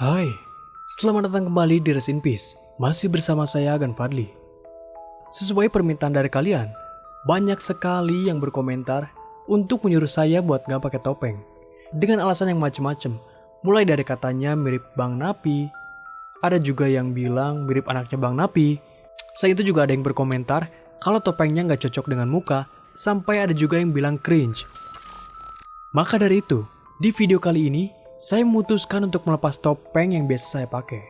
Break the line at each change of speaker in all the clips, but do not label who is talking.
Hai, selamat datang kembali di Rest in Peace. Masih bersama saya Agan Fadli. Sesuai permintaan dari kalian, banyak sekali yang berkomentar untuk menyuruh saya buat nggak pakai topeng. Dengan alasan yang macem-macem, mulai dari katanya mirip Bang Napi, ada juga yang bilang mirip anaknya Bang Napi. Selain itu juga ada yang berkomentar kalau topengnya nggak cocok dengan muka, sampai ada juga yang bilang cringe. Maka dari itu, di video kali ini, saya memutuskan untuk melepas topeng yang biasa saya pakai.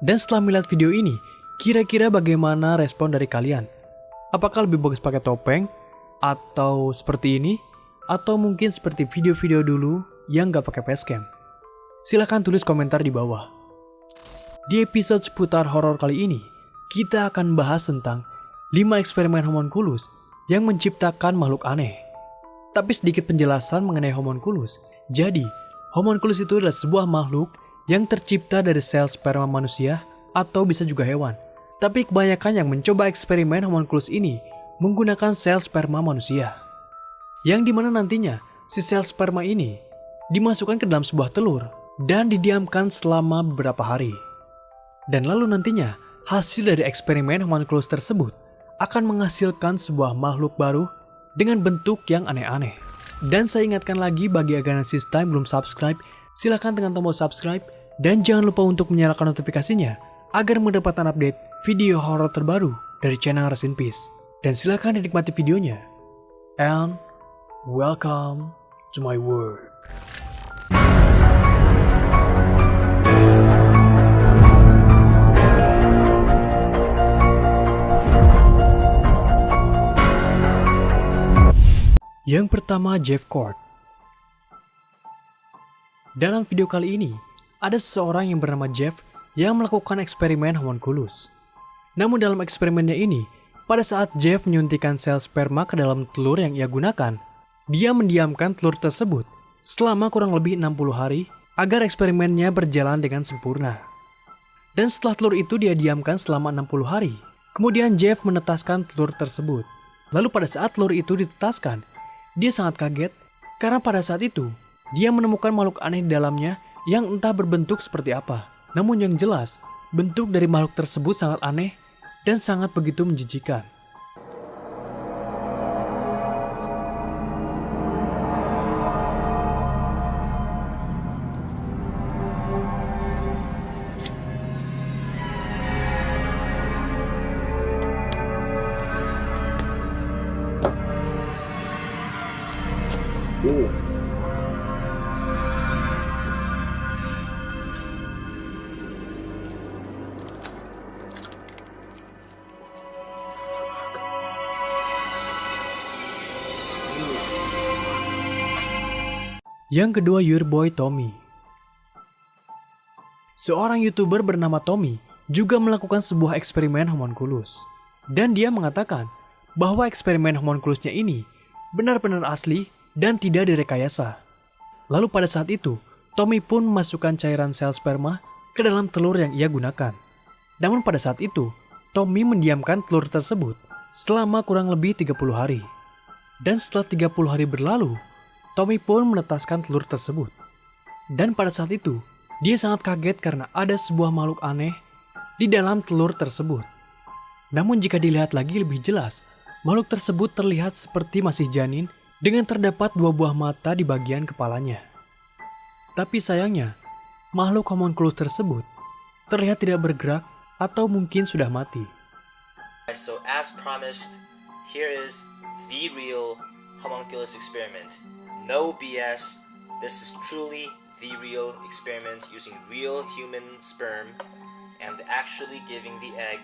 Dan setelah melihat video ini, kira-kira bagaimana respon dari kalian? Apakah lebih bagus pakai topeng? Atau seperti ini? Atau mungkin seperti video-video dulu yang gak pakai facecam? Silahkan tulis komentar di bawah. Di episode seputar horor kali ini, kita akan bahas tentang 5 eksperimen homunculus yang menciptakan makhluk aneh. Tapi sedikit penjelasan mengenai homunculus. Jadi, Homunculus itu adalah sebuah makhluk yang tercipta dari sel sperma manusia atau bisa juga hewan. Tapi kebanyakan yang mencoba eksperimen homunculus ini menggunakan sel sperma manusia. Yang di mana nantinya si sel sperma ini dimasukkan ke dalam sebuah telur dan didiamkan selama beberapa hari. Dan lalu nantinya hasil dari eksperimen homunculus tersebut akan menghasilkan sebuah makhluk baru dengan bentuk yang aneh-aneh. Dan saya ingatkan lagi bagi agar Time belum subscribe, silahkan tekan tombol subscribe dan jangan lupa untuk menyalakan notifikasinya agar mendapatkan update video horor terbaru dari channel Rest in Peace. Dan silahkan dinikmati videonya. And welcome to my world. Yang pertama Jeff Cord. Dalam video kali ini, ada seseorang yang bernama Jeff yang melakukan eksperimen homunculus. Namun dalam eksperimennya ini, pada saat Jeff menyuntikkan sel sperma ke dalam telur yang ia gunakan, dia mendiamkan telur tersebut selama kurang lebih 60 hari agar eksperimennya berjalan dengan sempurna. Dan setelah telur itu dia diamkan selama 60 hari, kemudian Jeff menetaskan telur tersebut. Lalu pada saat telur itu ditetaskan, dia sangat kaget karena pada saat itu dia menemukan makhluk aneh di dalamnya yang entah berbentuk seperti apa. Namun yang jelas, bentuk dari makhluk tersebut sangat aneh dan sangat begitu menjijikan. Yang kedua, Your Boy Tommy. Seorang YouTuber bernama Tommy juga melakukan sebuah eksperimen homunculus. Dan dia mengatakan bahwa eksperimen homunculusnya ini benar-benar asli dan tidak direkayasa. Lalu pada saat itu, Tommy pun memasukkan cairan sel sperma ke dalam telur yang ia gunakan. Namun pada saat itu, Tommy mendiamkan telur tersebut selama kurang lebih 30 hari. Dan setelah 30 hari berlalu, Tommy pun menetaskan telur tersebut. Dan pada saat itu, dia sangat kaget karena ada sebuah makhluk aneh di dalam telur tersebut. Namun jika dilihat lagi lebih jelas, makhluk tersebut terlihat seperti masih janin dengan terdapat dua buah mata di bagian kepalanya. Tapi sayangnya, makhluk homunculus tersebut terlihat tidak bergerak atau mungkin sudah mati.
So as promised, here is the real homunculus experiment. no BS. This is truly the real experiment using real human sperm and actually giving the egg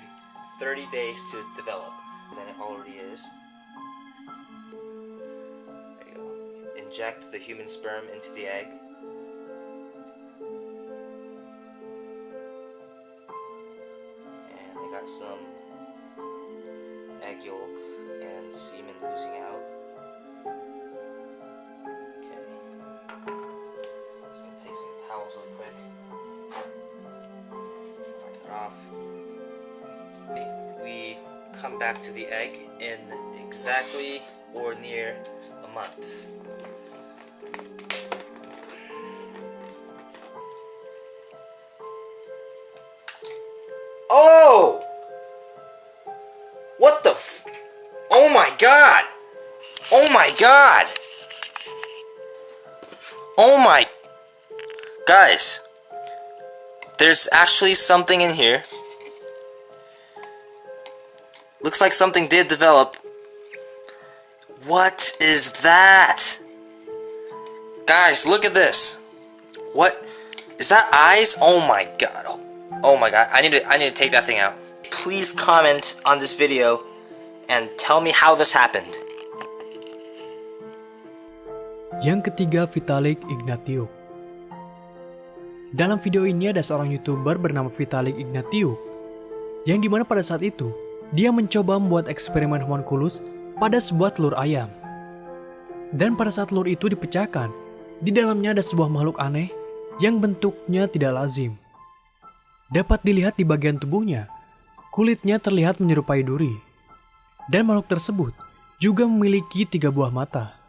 30 days to develop than it already is. Inject the human sperm into the egg. And I got some egg yolk and semen oozing out. Okay. Just gonna take some towels real quick. That off. We come back to the egg in exactly or near a month. God! Oh my... Guys, there's actually something in here. Looks like something did develop. What is that? Guys, look at this. What? Is that eyes? Oh my god. Oh my god. I need to I need to take that thing out. Please comment on this video and tell me how this happened.
Yang ketiga Vitalik Ignatiuk. Dalam video ini ada seorang youtuber bernama Vitalik Ignatiuk yang di mana pada saat itu dia mencoba membuat eksperimen homunculus pada sebuah telur ayam. Dan pada saat telur itu dipecahkan, di dalamnya ada sebuah makhluk aneh yang bentuknya tidak lazim. Dapat dilihat di bagian tubuhnya, kulitnya terlihat menyerupai duri. Dan makhluk tersebut juga memiliki tiga buah mata,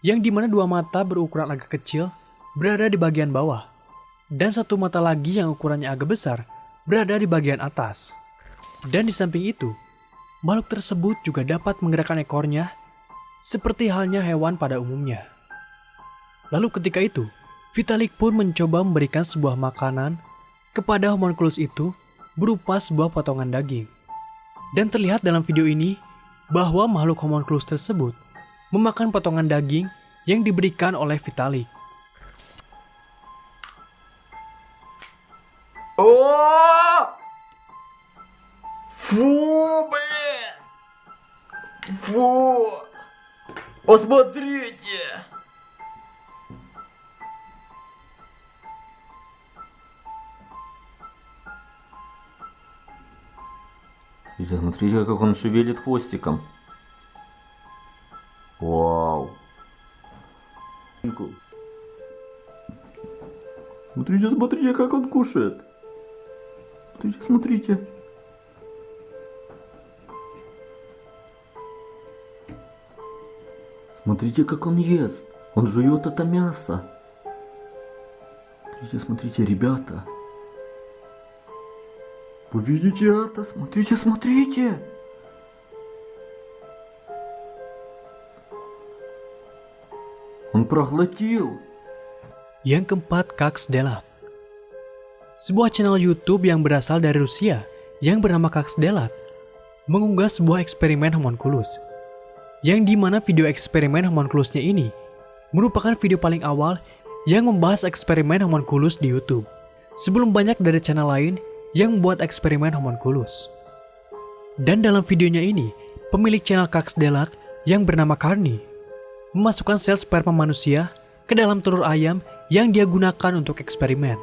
yang di mana dua mata berukuran agak kecil berada di bagian bawah, dan satu mata lagi yang ukurannya agak besar berada di bagian atas. Dan di samping itu, makhluk tersebut juga dapat menggerakkan ekornya seperti halnya hewan pada umumnya. Lalu ketika itu, Vitalik pun mencoba memberikan sebuah makanan kepada homunculus itu berupa sebuah potongan daging. Dan terlihat dalam video ini bahwa makhluk homunculus tersebut memakan potongan daging yang diberikan oleh Vitalik.
О! Фу, блин! Фу! Посмотрите! И Смотрите, как он шевелит хвостиком. Смотрите, смотрите, как он кушает. Смотрите, смотрите. Смотрите, как он ест. Он жует это мясо. Смотрите, смотрите, ребята. Вы видите это? Смотрите, смотрите. проглотил.
Yang keempat, Kax Delat. Sebuah channel YouTube yang berasal dari Rusia yang bernama Kax Delat mengunggah sebuah eksperimen homunculus yang dimana video eksperimen homunculusnya ini merupakan video paling awal yang membahas eksperimen homunculus di YouTube sebelum banyak dari channel lain yang membuat eksperimen homunculus. Dan dalam videonya ini, pemilik channel Kax Delat yang bernama Carney memasukkan sel sperma manusia ke dalam telur ayam yang dia gunakan untuk eksperimen.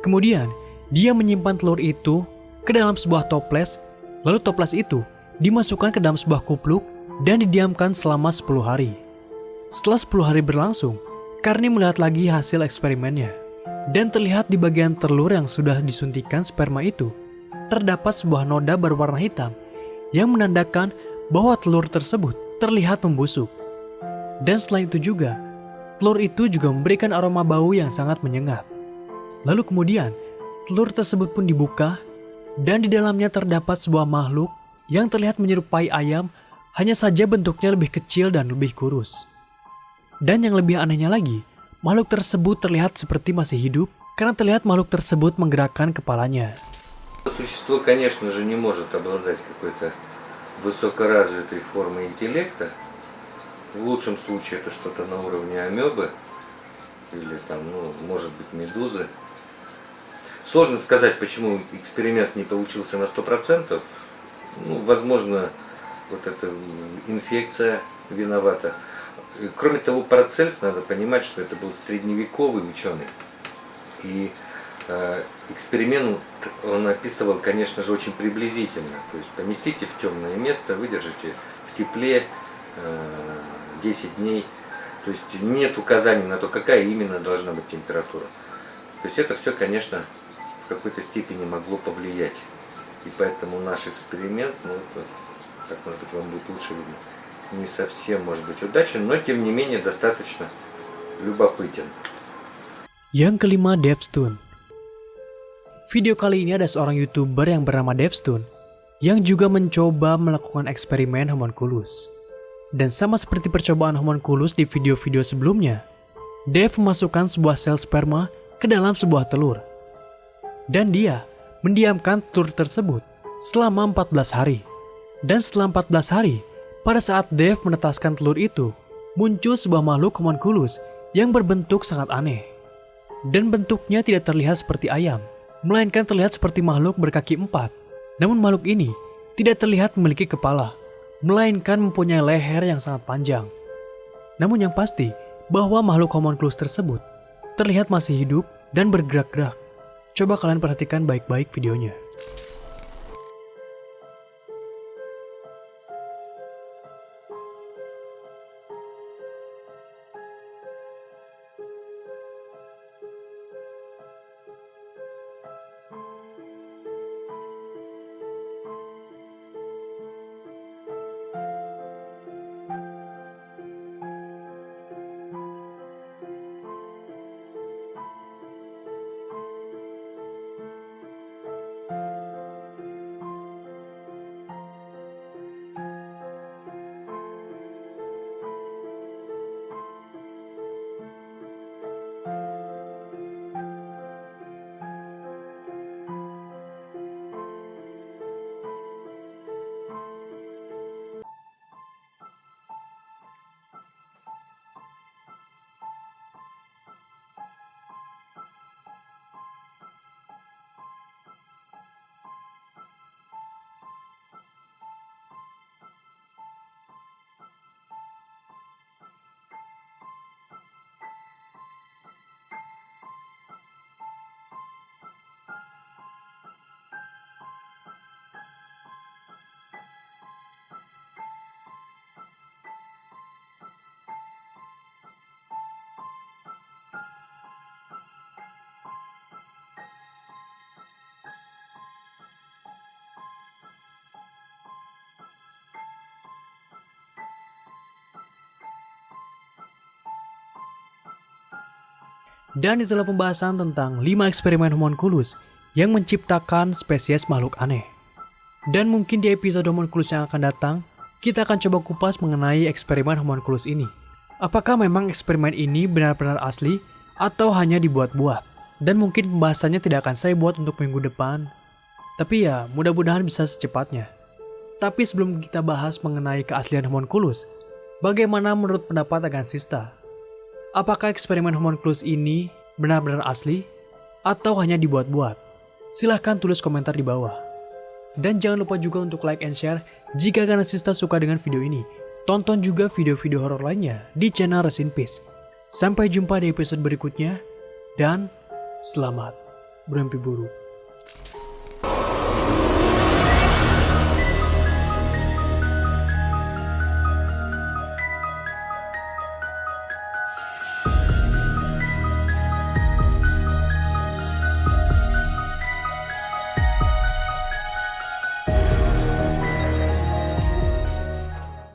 Kemudian, dia menyimpan telur itu ke dalam sebuah toples, lalu toples itu dimasukkan ke dalam sebuah kupluk dan didiamkan selama 10 hari. Setelah 10 hari berlangsung, Karni melihat lagi hasil eksperimennya. Dan terlihat di bagian telur yang sudah disuntikan sperma itu, terdapat sebuah noda berwarna hitam yang menandakan bahwa telur tersebut terlihat membusuk. Dan selain itu juga, telur itu juga memberikan aroma bau yang sangat menyengat. Lalu kemudian, telur tersebut pun dibuka dan di dalamnya terdapat sebuah makhluk yang terlihat menyerupai ayam, hanya saja bentuknya lebih kecil dan lebih kurus. Dan yang lebih anehnya lagi, makhluk tersebut terlihat seperti masih hidup karena terlihat makhluk tersebut menggerakkan kepalanya.
Существо, конечно же, не может обладать какой-то высокоразвитой формой интеллекта. В лучшем случае это что-то на уровне амебы или там, ну, может быть, медузы. Сложно сказать, почему эксперимент не получился на 100%. Ну, возможно, вот эта инфекция виновата. Кроме того, Парацельс, надо понимать, что это был средневековый ученый. И э, эксперимент он описывал, конечно же, очень приблизительно. То есть поместите в темное место, выдержите в тепле э, 10 дней. То есть нет указаний на то, какая именно должна быть температура. То есть это все, конечно, в какой-то степени могло повлиять. И поэтому наш эксперимент, ну, как может быть, вам будет лучше видно, не совсем может быть удачен, но тем не менее достаточно любопытен.
Yang kelima, Devstone. Video kali ini ada seorang youtuber yang bernama Devstone yang juga mencoba melakukan eksperimen homunculus. Dan sama seperti percobaan homunculus di video-video sebelumnya, Dave memasukkan sebuah sel sperma ke dalam sebuah telur. Dan dia mendiamkan telur tersebut selama 14 hari. Dan setelah 14 hari, pada saat Dave menetaskan telur itu, muncul sebuah makhluk homunculus yang berbentuk sangat aneh. Dan bentuknya tidak terlihat seperti ayam, melainkan terlihat seperti makhluk berkaki empat. Namun makhluk ini tidak terlihat memiliki kepala, melainkan mempunyai leher yang sangat panjang. Namun yang pasti, bahwa makhluk homunculus tersebut terlihat masih hidup dan bergerak-gerak. Coba kalian perhatikan baik-baik videonya. Dan itulah pembahasan tentang 5 eksperimen homunculus yang menciptakan spesies makhluk aneh. Dan mungkin di episode homunculus yang akan datang, kita akan coba kupas mengenai eksperimen homunculus ini. Apakah memang eksperimen ini benar-benar asli atau hanya dibuat-buat? Dan mungkin pembahasannya tidak akan saya buat untuk minggu depan. Tapi ya, mudah-mudahan bisa secepatnya. Tapi sebelum kita bahas mengenai keaslian homunculus, bagaimana menurut pendapat Agansista? Apakah eksperimen homunculus ini benar-benar asli atau hanya dibuat-buat? Silahkan tulis komentar di bawah. Dan jangan lupa juga untuk like and share jika Ganasista suka dengan video ini. Tonton juga video-video horor lainnya di channel Resin Peace. Sampai jumpa di episode berikutnya dan selamat bermimpi buruk.